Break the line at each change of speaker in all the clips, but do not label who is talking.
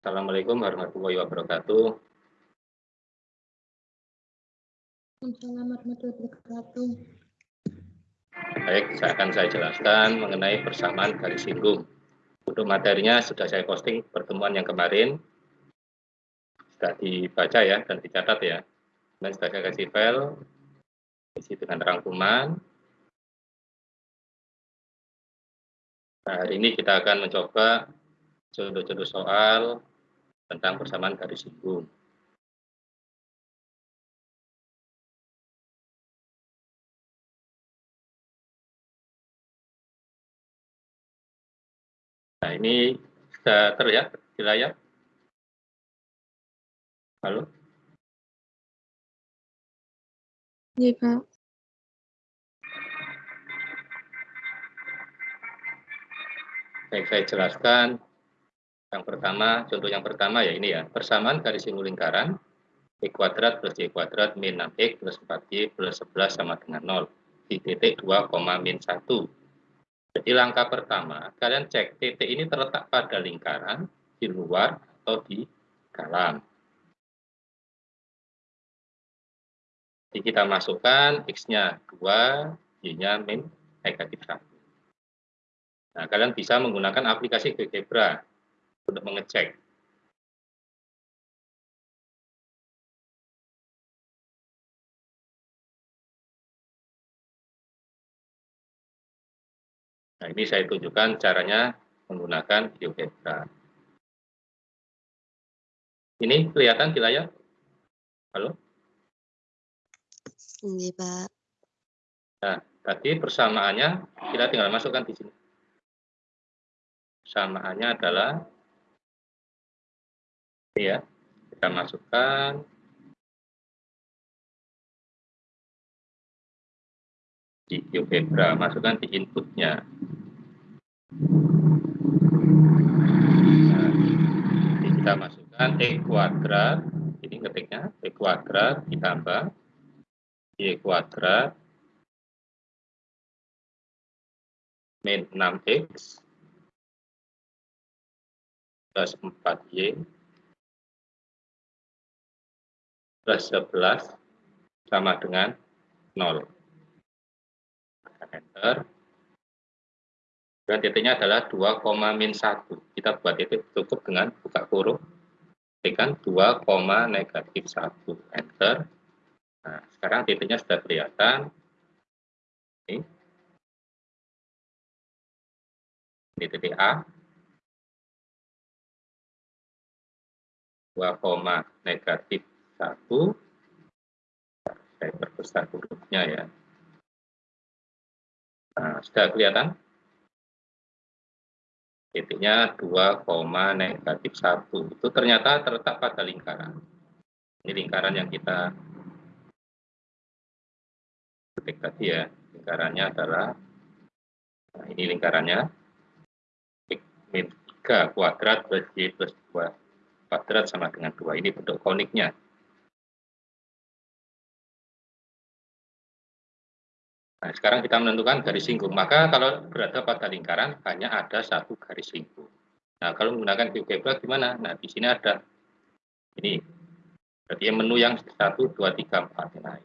Assalamualaikum warahmatullahi wabarakatuh.
Assalamualaikum warahmatullahi wabarakatuh.
Baik, saya akan saya jelaskan mengenai persamaan garis singgung. Untuk materinya sudah saya posting pertemuan yang kemarin. Sudah dibaca ya dan dicatat ya. Dan sudah saya kasih file isi dengan rangkuman. Nah, hari ini kita akan mencoba contoh-contoh soal tentang persamaan garis singgung. Nah, ini sudah terlihat di layar? Halo?
Iya, Pak.
Baik, saya jelaskan. Yang pertama, contoh yang pertama ya ini ya, persamaan garis singgung lingkaran, X kuadrat plus Y kuadrat min 6X plus 4Y plus 11 sama dengan 0 di titik 2, min 1. Jadi langkah pertama, kalian cek titik ini terletak pada lingkaran, di luar atau di dalam. Jadi kita masukkan X-nya 2, Y-nya min negatif 1. Nah, kalian bisa menggunakan aplikasi GeoGebra untuk mengecek. Nah, ini saya tunjukkan caranya menggunakan GeoGebra. Ini kelihatan di layar? Halo?
Iya, Pak.
Nah, tadi persamaannya kita tinggal masukkan di sini. Persamaannya adalah ini ya, kita masukkan. Di GeoGebra, masukkan di inputnya. Nah, ini kita masukkan E kuadrat, ini ketiknya E kuadrat ditambah Y kuadrat min 6X plus 4Y plus 11 sama dengan 0. Enter. Dan titiknya adalah 2, min 1. Kita buat titik cukup dengan buka kurung. Tekan 2, negatif 1. Enter. Nah, sekarang titiknya sudah kelihatan. Ini. Ini titik A. 2, negatif 1. Saya perbesar hurufnya ya. Nah, sudah kelihatan? Titiknya 2, negatif 1. Itu ternyata terletak pada lingkaran. Ini lingkaran yang kita ketik tadi ya lingkarannya adalah nah ini lingkarannya min 3 kuadrat plus y plus 2 kuadrat sama dengan 2 ini bentuk koniknya Nah, sekarang kita menentukan garis singgung. Maka kalau berada pada lingkaran, hanya ada satu garis singgung. Nah, kalau menggunakan GeoGebra gimana? Nah, di sini ada ini. Berarti menu yang 1, 2, 3, 4. Nah,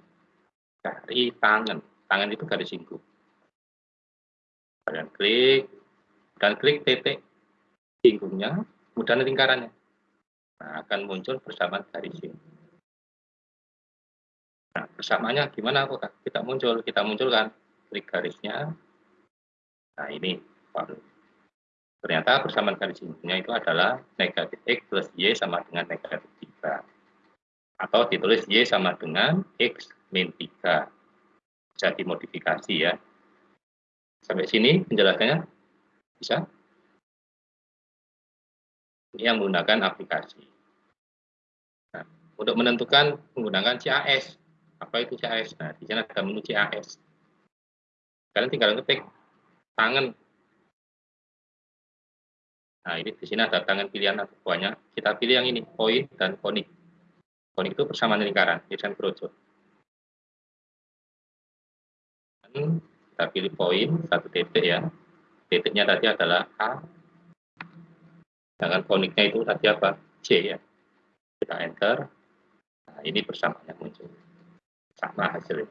cari tangan. Tangan itu garis singgung. Kalian klik, dan klik titik singgungnya, kemudian lingkarannya. Nah, akan muncul bersama garis singgung. Nah, bersamaannya gimana kok kita muncul? Kita munculkan klik garisnya. Nah, ini Ternyata persamaan garis singgungnya itu adalah negatif X plus Y sama dengan negatif 3. Atau ditulis Y sama dengan X min 3. Bisa dimodifikasi ya. Sampai sini penjelasannya bisa? Ini yang menggunakan aplikasi. Nah, untuk menentukan menggunakan CAS. Apa itu CAS? Nah, di sini ada menu CAS. Kalian tinggal ketik tangan. Nah, ini di sini ada tangan pilihan atau buahnya. Kita pilih yang ini, poin dan konik. Konik itu persamaan lingkaran, desain projo. kita pilih poin satu titik ya titiknya tadi adalah A Sedangkan koniknya itu tadi apa? C ya. Kita enter. Nah, ini bersama yang muncul. Sama hasilnya.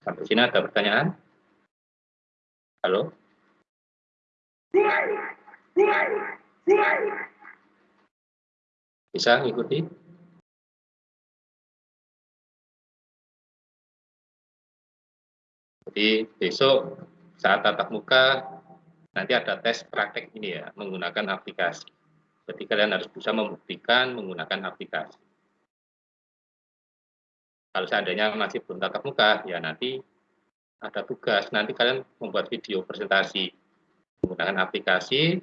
Sampai sini ada pertanyaan? Halo? Bisa ngikuti? Jadi besok saat tatap muka nanti ada tes praktek ini ya menggunakan aplikasi. Jadi kalian harus bisa membuktikan menggunakan aplikasi. Kalau seandainya masih belum tatap muka, ya nanti ada tugas. Nanti kalian membuat video presentasi menggunakan aplikasi,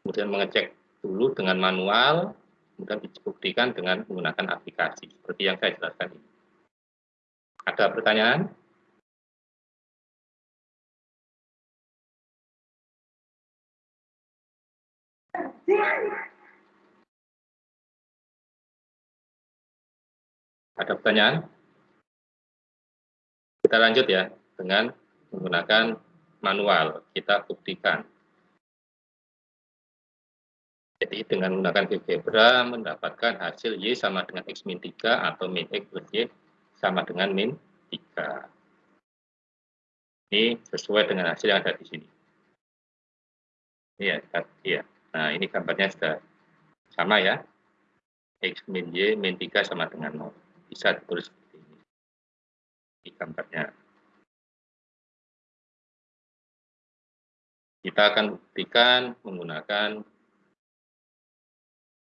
kemudian mengecek dulu dengan manual, kemudian dibuktikan dengan menggunakan aplikasi, seperti yang saya jelaskan ini. Ada pertanyaan? Ada pertanyaan? Kita lanjut ya dengan menggunakan manual. Kita buktikan. Jadi dengan menggunakan GeoGebra mendapatkan hasil Y sama dengan X min 3 atau min X plus Y sama dengan min 3. Ini sesuai dengan hasil yang ada di sini. Iya, iya. Nah, ini gambarnya sudah sama ya. X min Y min 3 sama dengan 0. Bisa ditulis gambarnya. Kita akan buktikan menggunakan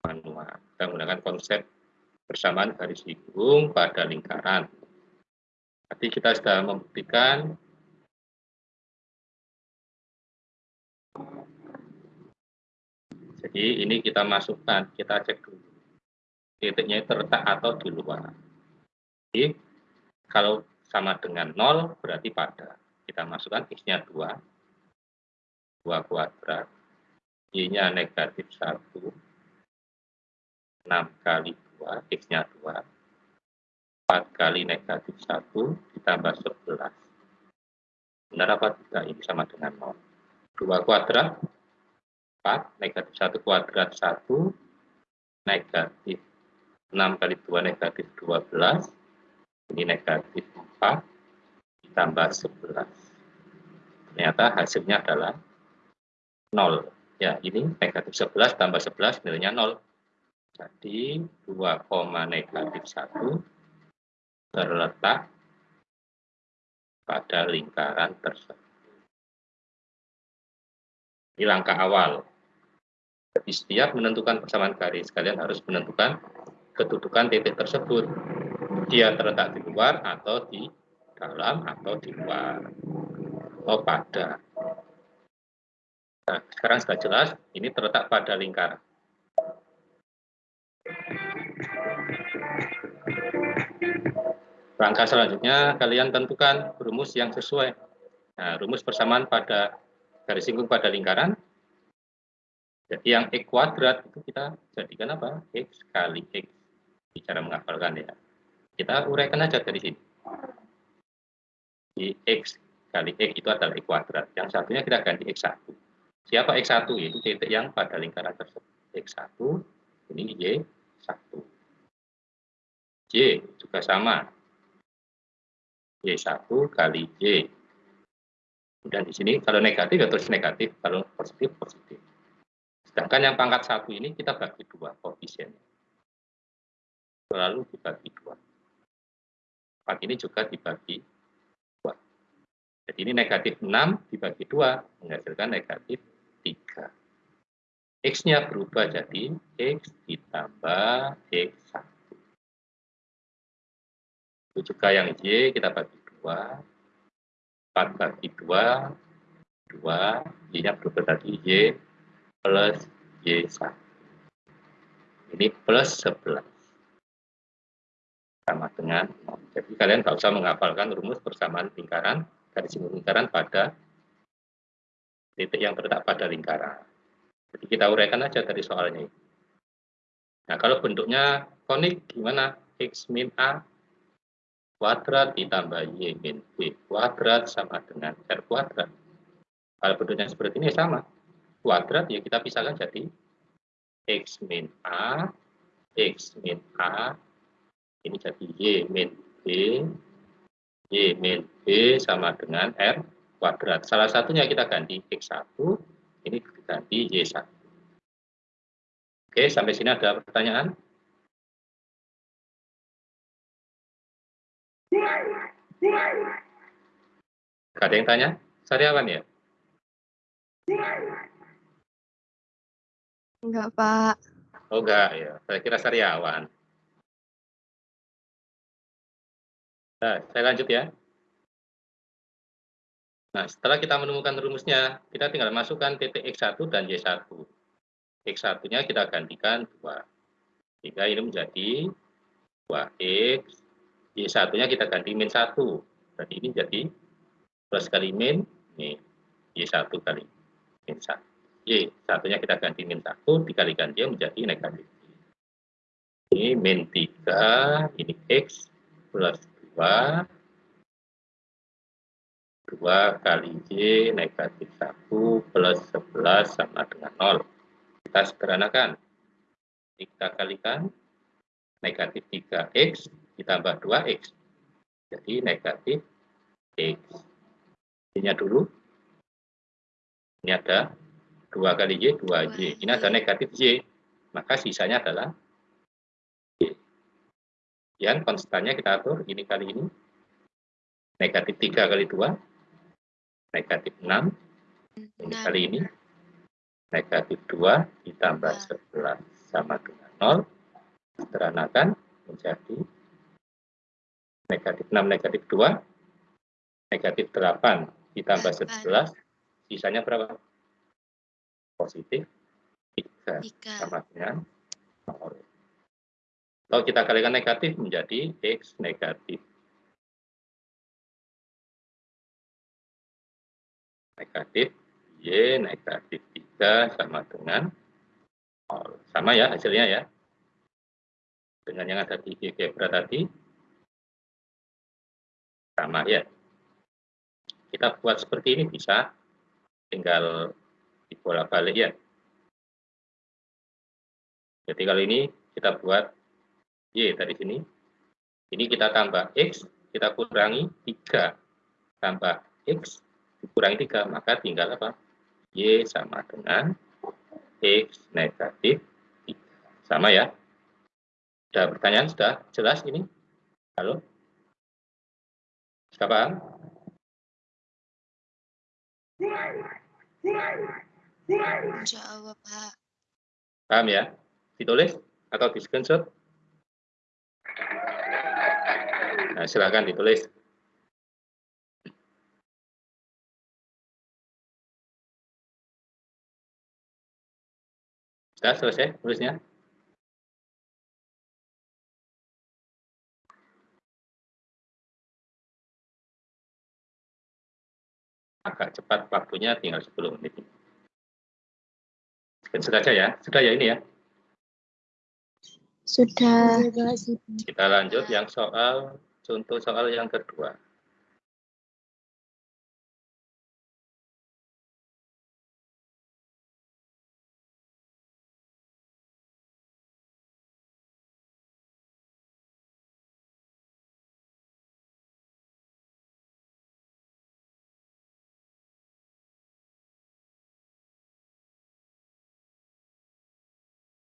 manual. Kita menggunakan konsep persamaan garis lingkung pada lingkaran. Tapi kita sudah membuktikan Jadi ini kita masukkan, kita cek dulu. Titiknya terletak atau di luar. Jadi kalau sama dengan 0 berarti pada. Kita masukkan X-nya 2. 2 kuadrat. Y-nya negatif 1. 6 kali 2, X-nya 2. 4 kali negatif 1 ditambah 11. Benar apa tidak? Ini sama dengan 0. 2 kuadrat 4, negatif 1 kuadrat 1, negatif 6 kali 2 negatif 12, ini negatif 4, ditambah 11. Ternyata hasilnya adalah 0. Ya, ini negatif 11 tambah 11 nilainya 0. Jadi 2, negatif 1 terletak pada lingkaran tersebut. Ini langkah awal. Jadi setiap menentukan persamaan garis, kalian harus menentukan kedudukan titik tersebut. Dia terletak di luar atau di dalam atau di luar. Atau pada. Nah, sekarang sudah jelas, ini terletak pada lingkaran. Langkah selanjutnya, kalian tentukan rumus yang sesuai. Nah, rumus persamaan pada garis singgung pada lingkaran. Jadi yang X kuadrat itu kita jadikan apa? X kali X. Bicara menghafalkan ya. Kita uraikan aja dari sini. Di X kali X itu adalah X kuadrat. Yang satunya kita ganti X1. Siapa X1? Yaitu titik yang pada lingkaran tersebut. X1, ini Y1. Y juga sama. Y1 kali Y dan di sini kalau negatif ya terus negatif, kalau positif positif. Sedangkan yang pangkat satu ini kita bagi dua koefisiennya. Selalu dibagi dua. Empat ini juga dibagi dua. Jadi ini negatif 6 dibagi dua menghasilkan negatif 3. X-nya berubah jadi X ditambah X1. Itu juga yang Y kita bagi dua 4 bagi 2, 2, Y-nya berubah tadi Y plus Y1. Ini plus 11. Sama dengan 0. Jadi kalian nggak usah menghafalkan rumus persamaan lingkaran, garis lingkaran pada titik yang terletak pada lingkaran. Jadi kita uraikan aja dari soalnya. Nah, kalau bentuknya konik gimana? X min A kuadrat ditambah Y min B kuadrat sama dengan R kuadrat. Kalau bentuknya seperti ini sama. kuadrat ya kita pisahkan jadi X min A, X min A, ini jadi Y min B, Y min B sama dengan R kuadrat. Salah satunya kita ganti X1, ini ganti Y1. Oke, sampai sini ada pertanyaan? Gak ada yang tanya? Sariawan ya?
Enggak, Pak.
Oh enggak ya, saya kira sariawan. Nah, saya lanjut ya. Nah, setelah kita menemukan rumusnya, kita tinggal masukkan titik X1 dan Y1. X1-nya kita gantikan 2. Sehingga ini menjadi 2X. Y1-nya kita ganti min 1. Berarti ini jadi plus kali min, ini Y1 kali min 1. Y1-nya kita ganti min 1, dikalikan dia menjadi negatif. Ini min 3, ini X plus 2, 2 kali Y negatif 1 plus 11 sama dengan 0. Kita sederhanakan. Kita kalikan negatif 3X ditambah 2X. Jadi negatif X. Ini dulu. Ini ada 2 kali Y, 2Y. Ini ada negatif Y. Maka sisanya adalah. Yang konstannya kita atur ini kali ini. Negatif 3 kali 2 negatif 6 ini kali ini. Negatif 2 ditambah 11 sama dengan 0 sederhanakan menjadi negatif 6 negatif 2 negatif 8 ditambah 11 sisanya berapa? positif 3, 3. sama dengan 0 kalau kita kalikan negatif menjadi X negatif negatif Y negatif 3 sama dengan 0. Sama ya hasilnya ya. Dengan yang ada di Gebra tadi. Sama ya. Kita buat seperti ini bisa. Tinggal dibolak balik ya. Jadi kali ini kita buat Y tadi sini. Ini kita tambah X, kita kurangi 3 tambah X dikurangi 3, maka tinggal apa? Y sama dengan X negatif 3. Sama ya? Sudah pertanyaan? Sudah jelas ini? Halo? Sudah paham?
Insya Allah, Pak.
Paham ya? Ditulis atau di screenshot? Nah, silakan ditulis. Sudah selesai tulisnya? Agak cepat waktunya tinggal 10 menit. Sudah saja ya, sudah ya ini ya.
Sudah.
Kita lanjut yang soal, contoh soal yang kedua.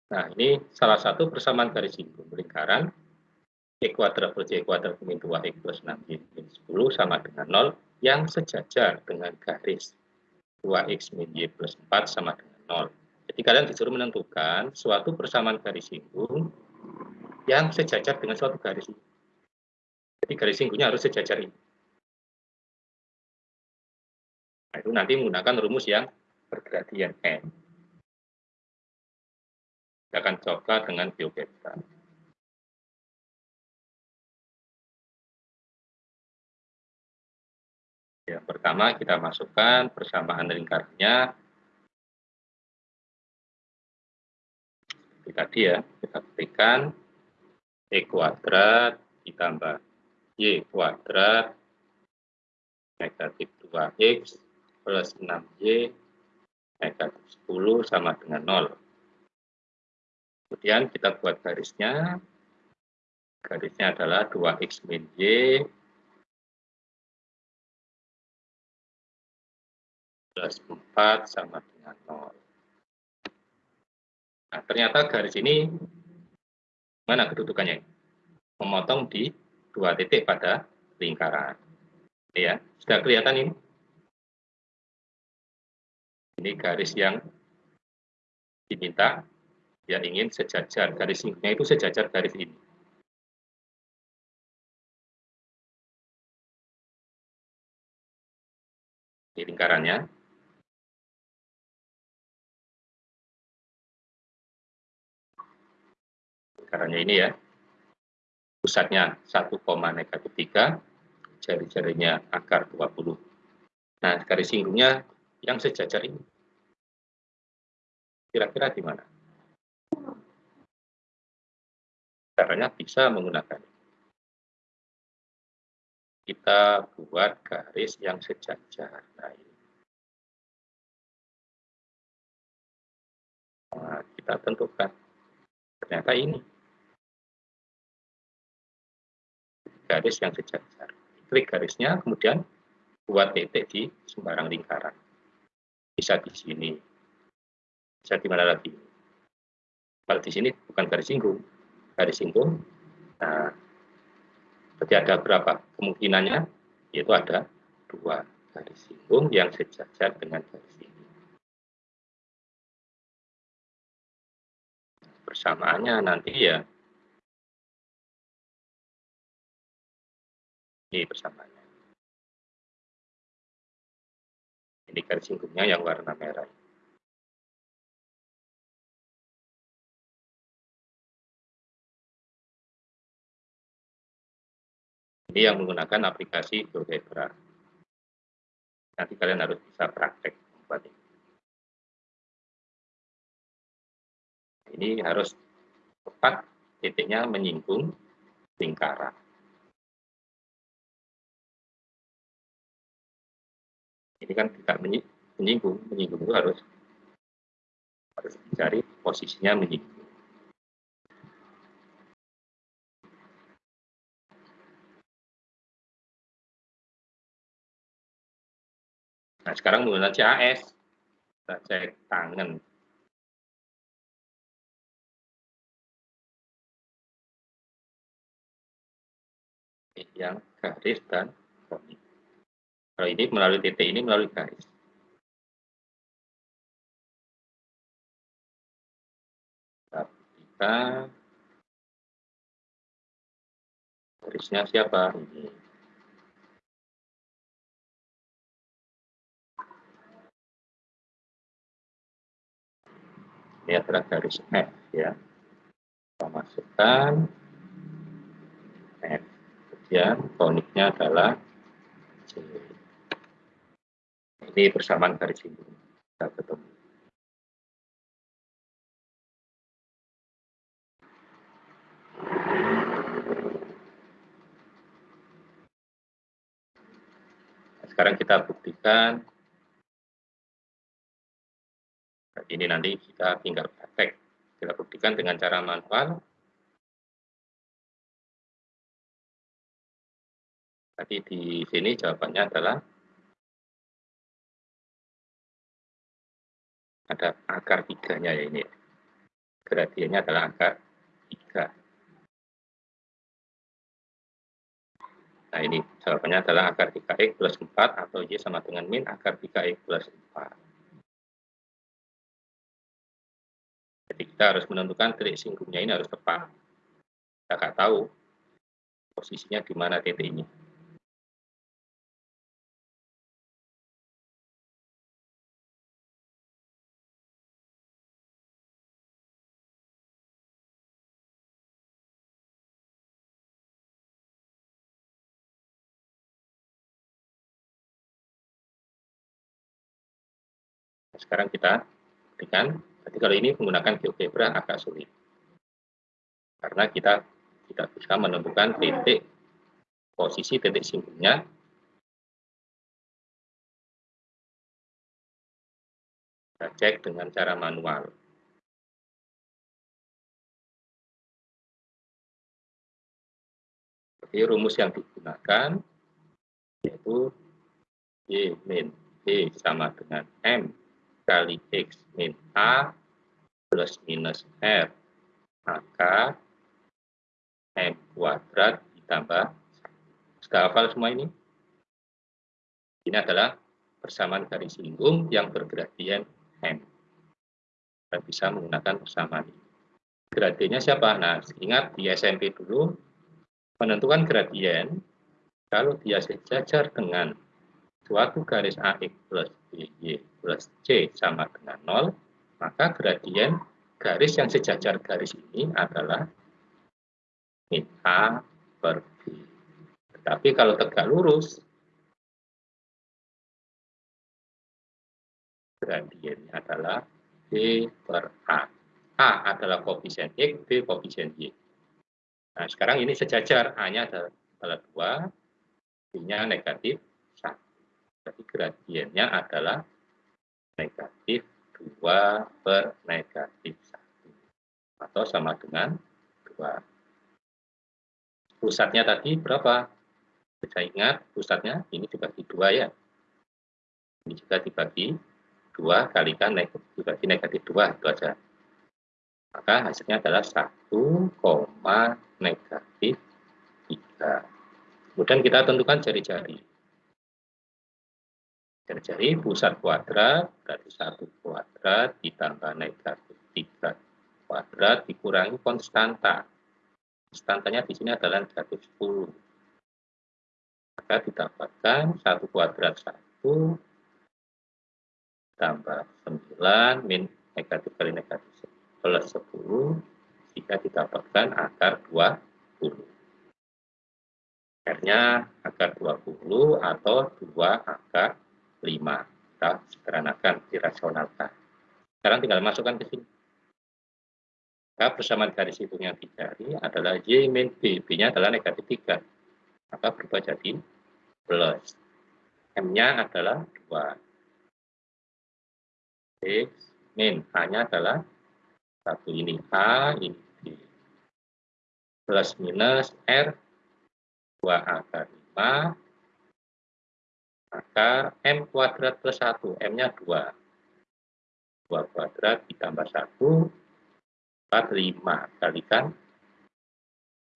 Nah, ini salah satu persamaan garis singgung lingkaran E kuadrat plus Y kuadrat min 2X plus 6Y min 10 sama dengan 0 yang sejajar dengan garis 2X min Y plus 4 sama dengan 0. Jadi kalian disuruh menentukan suatu persamaan garis singgung yang sejajar dengan suatu garis. Jadi garis singgungnya harus sejajar ini. Nah, itu nanti menggunakan rumus yang bergradian N akan coba dengan GeoGebra. Yang pertama kita masukkan persamaan lingkarnya. Seperti tadi ya, kita berikan E kuadrat ditambah Y kuadrat negatif 2X plus 6Y negatif 10 sama dengan 0. Kemudian kita buat garisnya. Garisnya adalah 2x min y plus 4 sama dengan 0. Nah, ternyata garis ini mana kedudukannya? Memotong di dua titik pada lingkaran. Ya, sudah kelihatan ini? Ini garis yang diminta, dia ingin sejajar, garis singgungnya itu sejajar garis ini. Di lingkarannya. Lingkarannya ini ya. Pusatnya 1, negatif 3, jari-jarinya akar 20. Nah, garis singgungnya yang sejajar ini? Kira-kira di mana? Caranya bisa menggunakan kita buat garis yang sejajar. Nah, ini. Nah, kita tentukan. Ternyata ini. Garis yang sejajar. Klik garisnya, kemudian buat titik di sembarang lingkaran bisa di sini, bisa di mana lagi. Kalau di sini bukan garis singgung, garis singgung, nah, berarti ada berapa? Kemungkinannya yaitu ada dua garis singgung yang sejajar dengan garis ini. Persamaannya nanti ya, ini persamaannya. Ini garis singgungnya yang warna merah. Ini yang menggunakan aplikasi GeoGebra. Nanti kalian harus bisa praktek membuat ini. Ini harus tepat titiknya menyinggung lingkaran. Ini kan tidak menyinggung menyinggung itu harus harus dicari posisinya menyinggung Nah, sekarang menggunakan CAS. Kita cek tangan. Yang garis dan. Kalau ini melalui titik ini melalui garis. Kita garisnya siapa? Ini. Ini adalah garis F ya. Kita masukkan F. Kemudian koniknya adalah C ini persamaan garis ini kita ketemu. Sekarang kita buktikan. Ini nanti kita tinggal praktek. Kita buktikan dengan cara manual. Tadi di sini jawabannya adalah ada akar tiganya ya ini. Gradiennya adalah akar tiga. Nah ini jawabannya adalah akar 3x plus 4 atau Y sama dengan min akar 3x plus 4. Jadi kita harus menentukan titik singgungnya ini harus tepat. Kita nggak tahu posisinya di mana titik ini. Sekarang kita berikan, jadi kalau ini menggunakan GeoGebra agak sulit. Karena kita tidak bisa menemukan titik posisi titik singgungnya. Kita cek dengan cara manual. Jadi rumus yang digunakan yaitu Y min B sama dengan M kali X min A plus minus R maka M kuadrat ditambah sudah hafal semua ini? Ini adalah persamaan garis lingkung yang bergradien M. Kita bisa menggunakan persamaan ini. Gradiennya siapa? Nah, ingat di SMP dulu, menentukan gradien, kalau dia sejajar dengan suatu garis AX plus BY C sama dengan 0, maka gradien garis yang sejajar garis ini adalah min A per B. Tetapi kalau tegak lurus, gradiennya adalah B per A. A adalah koefisien X, B koefisien Y. Nah, sekarang ini sejajar, A-nya adalah 2, B-nya negatif 1. Jadi gradiennya adalah negatif 2 per negatif 1. Atau sama dengan 2. Pusatnya tadi berapa? Bisa ingat pusatnya ini dibagi 2 ya. Ini juga dibagi 2 kalikan negatif, dibagi negatif 2 itu aja. Maka hasilnya adalah 1, negatif 3. Kemudian kita tentukan jari-jari. Jari-jari pusat kuadrat berarti 1 kuadrat ditambah negatif 3 kuadrat dikurangi konstanta. Konstantanya di sini adalah negatif 10. Maka didapatkan 1 kuadrat 1 tambah 9 min negatif kali negatif plus 10 jika didapatkan akar 20. R-nya akar 20 atau 2 akar 5. Kita sederhanakan, dirasionalkan. Sekarang tinggal masukkan ke sini. Maka persamaan garis hitung yang dicari adalah Y min B. B-nya adalah negatif 3. Maka berubah jadi plus. M-nya adalah 2. X min A-nya adalah satu ini A, ini B. Plus minus R, 2A akar 5, akar M kuadrat plus 1, M-nya 2. 2 kuadrat ditambah 1, 4, 5. Kalikan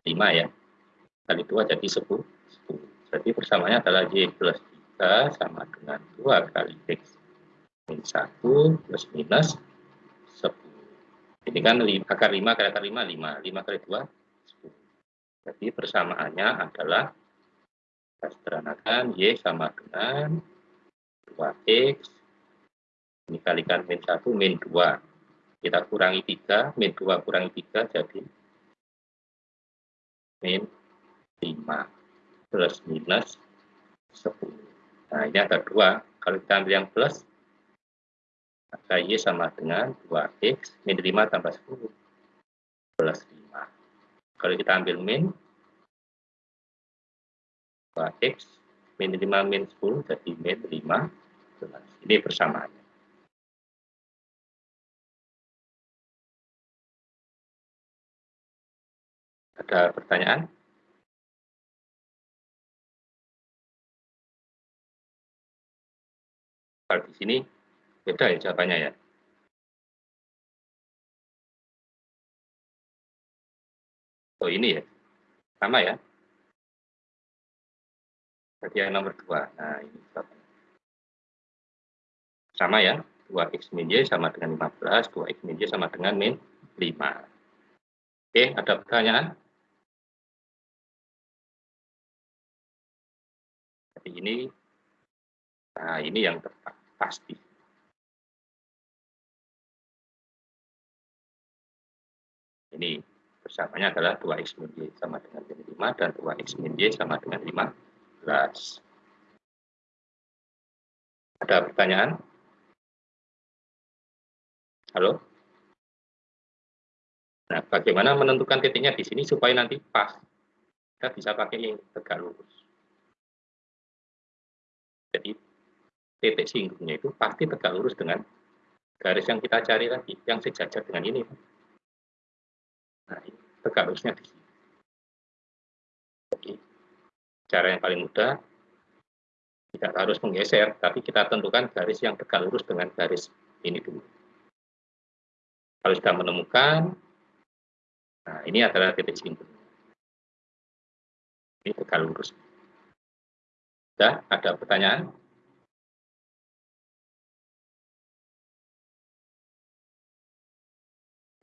5 ya. Kali 2 jadi 10. 10. Jadi persamaannya adalah Y plus 3 sama dengan 2 kali X min 1 plus minus 10. Ini kan akar 5 kali akar 5, 5. 5 kali 2, 10. Jadi persamaannya adalah kita sederhanakan Y sama dengan 2X. Ini kalikan min 1, min 2. Kita kurangi 3, min 2 kurangi 3 jadi min 5 plus minus 10. Nah, ini ada 2. Kalau kita ambil yang plus, maka Y sama dengan 2X min 5 tambah 10 plus 5. Kalau kita ambil min 2X min 5 min 10 jadi min 5 plus. Ini persamaannya. Ada pertanyaan? Kalau di sini Beda ya jawabannya ya? Oh ini ya? Sama ya? Berarti yang nomor 2. Nah ini. Sama ya? 2x min y sama dengan 15, 2x min y sama dengan min 5. Oke, ada pertanyaan? Jadi ini, nah ini yang pasti. Ini bersamanya adalah 2x min y sama dengan 5 dan 2x min y sama dengan 15. Ada pertanyaan? Halo? Nah, bagaimana menentukan titiknya di sini supaya nanti pas? Kita bisa pakai yang tegak lurus. Jadi, titik singgungnya itu pasti tegak lurus dengan garis yang kita cari lagi, yang sejajar dengan ini. Nah, tegak lurusnya di sini. Jadi, cara yang paling mudah, tidak harus menggeser, tapi kita tentukan garis yang tegak lurus dengan garis ini dulu. Kalau sudah menemukan, nah ini adalah titik simpul. Ini tegak lurus. Sudah, ada pertanyaan?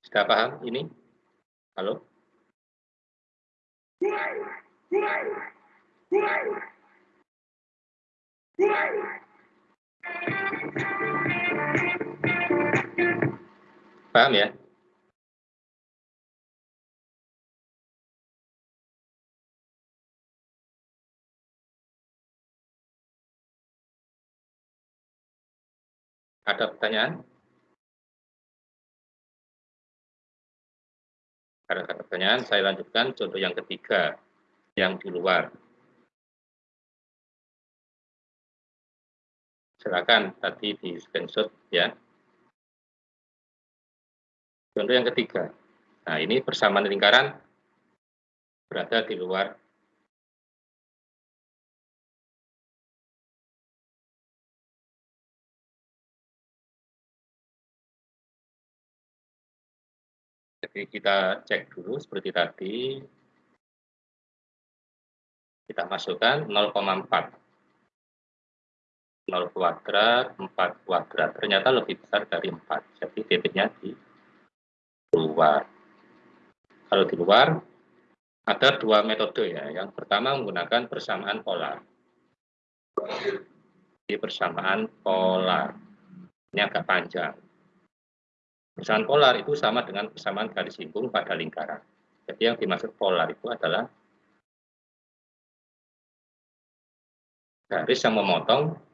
Sudah paham ini? Halo? Paham ya? Ada pertanyaan? Ada pertanyaan, saya lanjutkan contoh yang ketiga, yang di luar. Silakan tadi di screenshot ya. Contoh yang ketiga. Nah, ini persamaan lingkaran berada di luar Jadi kita cek dulu seperti tadi. Kita masukkan 0,4. 0 kuadrat, 4 kuadrat. Ternyata lebih besar dari 4. Jadi titiknya di luar. Kalau di luar, ada dua metode ya. Yang pertama menggunakan persamaan polar. Di persamaan polar. Ini agak panjang. Persamaan polar itu sama dengan persamaan garis singgung pada lingkaran. Jadi yang dimaksud polar itu adalah garis yang memotong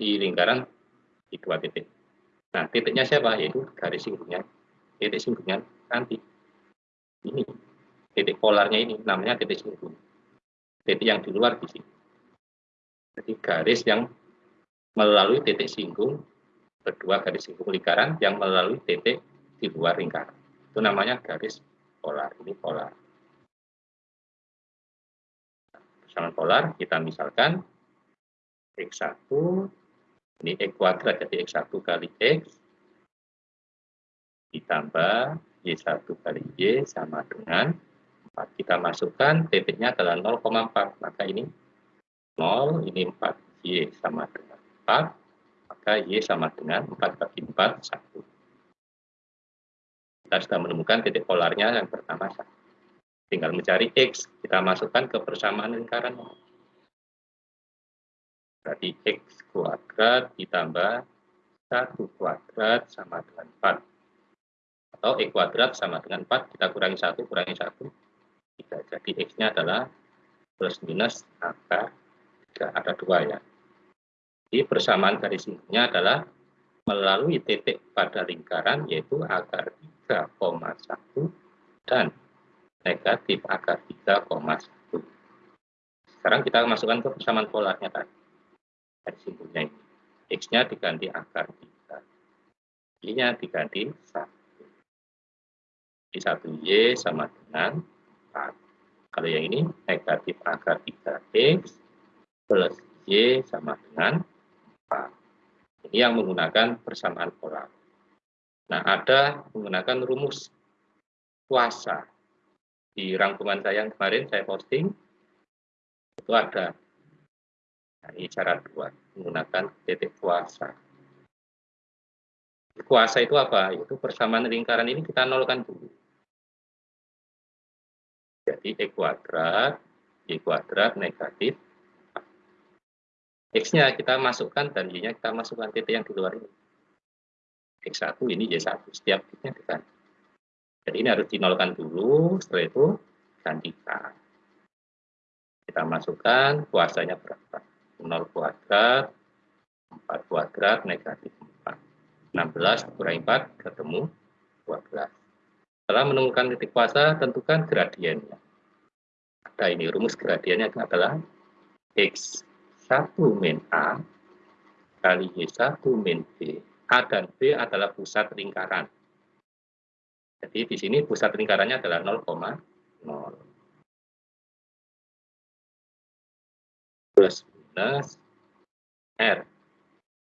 di lingkaran di dua titik. Nah, titiknya siapa? Yaitu garis singgungnya. Titik singgungnya nanti. Ini. Titik polarnya ini namanya titik singgung. Titik yang di luar di sini. Jadi garis yang melalui titik singgung berdua garis singgung lingkaran yang melalui titik di luar lingkaran. Itu namanya garis polar. Ini polar. Persamaan polar kita misalkan X1 ini X kuadrat jadi X1 kali X ditambah Y1 kali Y sama dengan 4. Kita masukkan titiknya adalah 0,4. Maka ini 0, ini 4. Y sama dengan 4 maka Y sama dengan 4 bagi 4, 1. Kita sudah menemukan titik polarnya yang pertama 1. Tinggal mencari X, kita masukkan ke persamaan lingkaran. Berarti X kuadrat ditambah 1 kuadrat sama dengan 4. Atau X kuadrat sama dengan 4, kita kurangi 1, kurangi 1, 3. Jadi X-nya adalah plus minus angka 3, ada 2 ya. Jadi persamaan garis singgungnya adalah melalui titik pada lingkaran yaitu akar 3,1 dan negatif akar 3,1. Sekarang kita masukkan ke persamaan polarnya tadi. Garis singgungnya ini. X-nya diganti akar 3. Y-nya diganti 1. Di 1Y sama dengan 4. Kalau yang ini negatif akar 3X plus Y sama dengan ini yang menggunakan persamaan polar. Nah, ada menggunakan rumus kuasa. Di rangkuman saya yang kemarin saya posting, itu ada. Ini cara dua, menggunakan titik kuasa. Kuasa itu apa? Itu persamaan lingkaran ini kita nolkan dulu. Jadi E kuadrat, Y kuadrat negatif X-nya kita masukkan dan Y-nya kita masukkan titik yang di luar ini. X1 ini Y1, setiap titiknya diganti. Jadi ini harus dinolkan dulu, setelah itu gantikan. Kita masukkan kuasanya berapa? 0 kuadrat, 4 kuadrat, negatif 4. 16 kurangi 4, ketemu 12. Setelah menemukan titik kuasa, tentukan gradiennya. Ada ini, rumus gradiennya adalah X 1 min A kali Y1 min B A dan B adalah pusat lingkaran. Jadi di sini pusat lingkarannya adalah 0,0. Plus minus R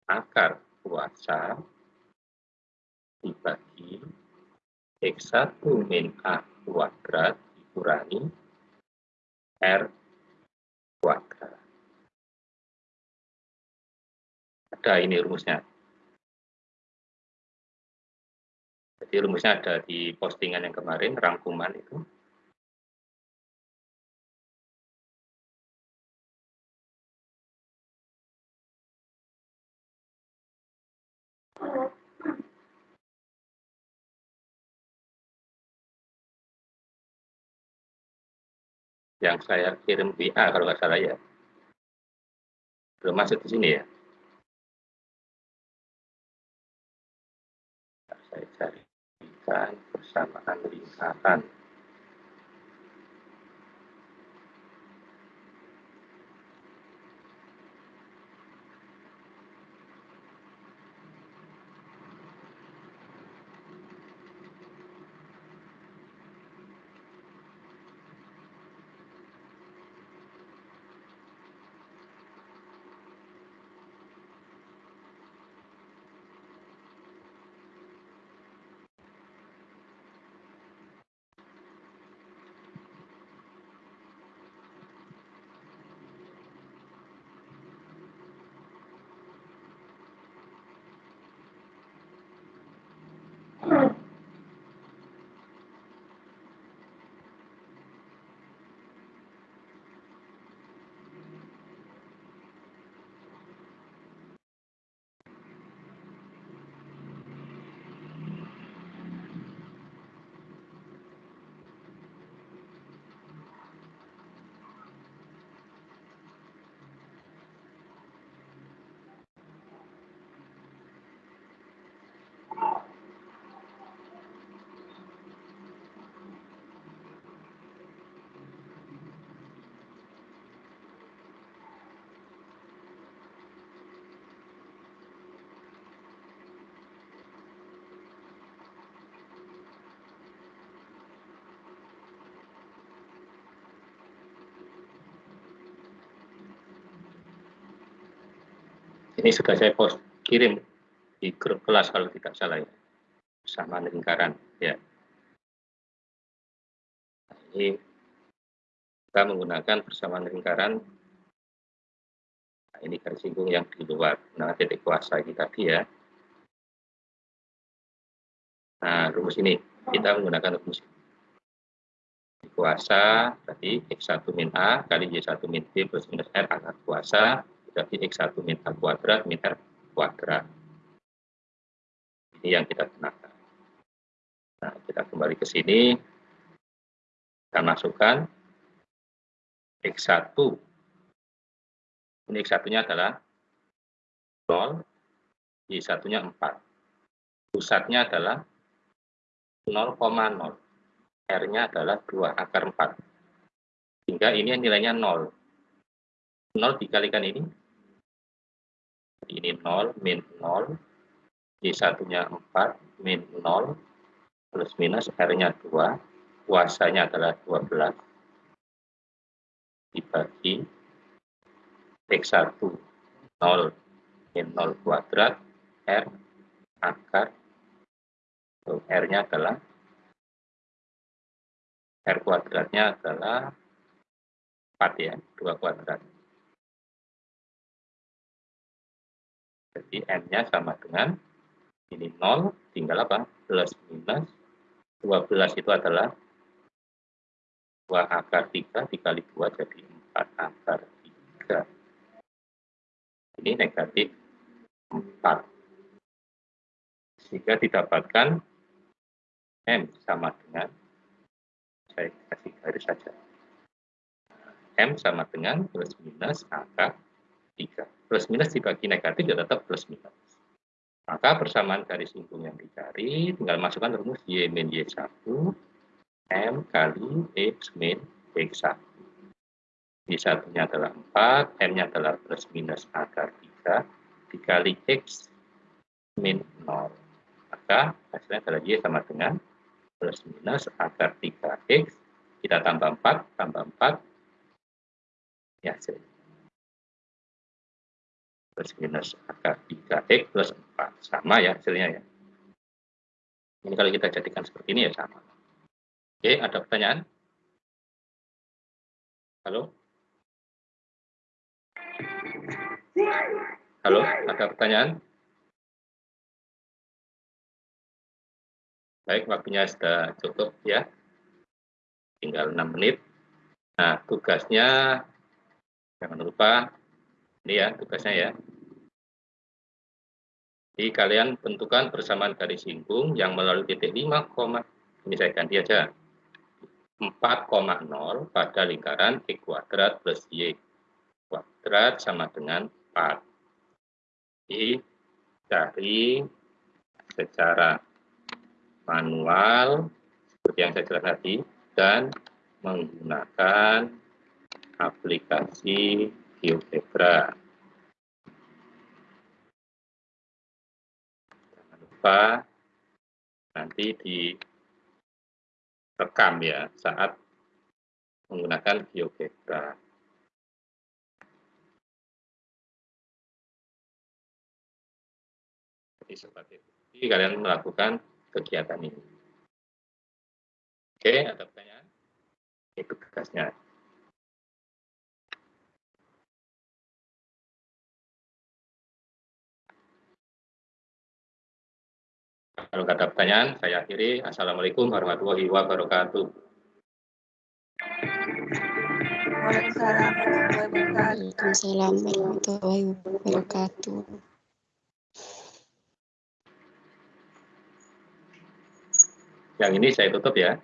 akar kuasa dibagi X1 min A kuadrat dikurangi R kuadrat. Ada ini rumusnya. Jadi rumusnya ada di postingan yang kemarin, rangkuman itu. Yang saya kirim WA kalau nggak salah ya. Belum masuk di sini ya. Saya cari memberikan persamaan lingkaran. Ini sudah saya post kirim di grup kelas kalau tidak salah ya. Sama lingkaran ya. Ini kita menggunakan persamaan lingkaran. Nah, ini garis singgung yang di luar. Nah, titik kuasa ini tadi ya. Nah, rumus ini kita menggunakan rumus ini. kuasa tadi X1 min A kali Y1 min B plus minus R akar kuasa berarti X1 min A kuadrat min R kuadrat. Ini yang kita gunakan. Nah, kita kembali ke sini. Kita masukkan X1. Ini X1-nya adalah 0, Y1-nya 4. Pusatnya adalah 0,0. R-nya adalah 2 akar 4. Sehingga ini nilainya 0. 0 dikalikan ini ini 0, min 0, Y1-nya 4, min 0, plus minus R-nya 2, kuasanya adalah 12, dibagi X1, 0, min 0 kuadrat, R, akar, R-nya adalah, R kuadratnya adalah 4 ya, 2 kuadrat. Jadi N-nya sama dengan ini 0, tinggal apa? Plus minus 12 itu adalah 2 akar 3 dikali 2 jadi 4 akar 3. Ini negatif 4. Sehingga didapatkan M sama dengan, saya kasih garis saja. M sama dengan plus minus akar 3 plus minus dibagi negatif ya tetap plus minus. Maka persamaan garis singgung yang dicari tinggal masukkan rumus Y min Y1 M kali X min X1. Y1-nya adalah 4, M-nya adalah plus minus akar 3 dikali X min 0. Maka hasilnya adalah Y sama dengan plus minus akar 3X. Kita tambah 4, tambah 4. Ya, hasilnya. Plus minus 3X plus 4. Sama ya hasilnya ya. Ini kalau kita jadikan seperti ini ya sama. Oke, ada pertanyaan? Halo? Halo, ada pertanyaan? Baik, waktunya sudah cukup ya. Tinggal 6 menit. Nah, tugasnya jangan lupa ini ya tugasnya ya. Jadi kalian tentukan persamaan garis singgung yang melalui titik 5, ini saya ganti aja. 4,0 pada lingkaran X kuadrat plus Y kuadrat sama dengan 4. Jadi dari secara manual seperti yang saya jelaskan tadi dan menggunakan aplikasi GeoGebra. Jangan lupa nanti direkam ya saat menggunakan GeoGebra. Jadi seperti. Jadi kalian melakukan kegiatan ini. Oke, ada pertanyaan? Itu tugasnya. Kalau ada pertanyaan, saya akhiri. Assalamualaikum warahmatullahi wabarakatuh.
Waalaikumsalam warahmatullahi wabarakatuh.
Yang ini saya tutup ya.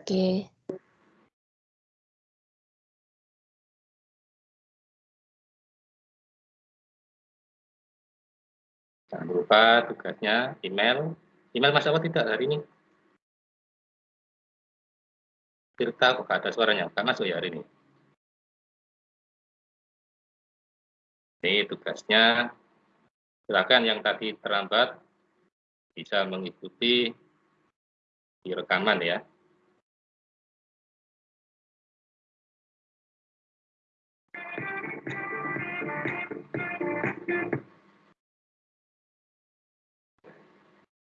Oke.
Jangan lupa tugasnya email. Email masuk apa tidak hari ini? Tirta kok ada suaranya, nggak masuk ya hari ini. Ini tugasnya silakan yang tadi terlambat bisa mengikuti di rekaman ya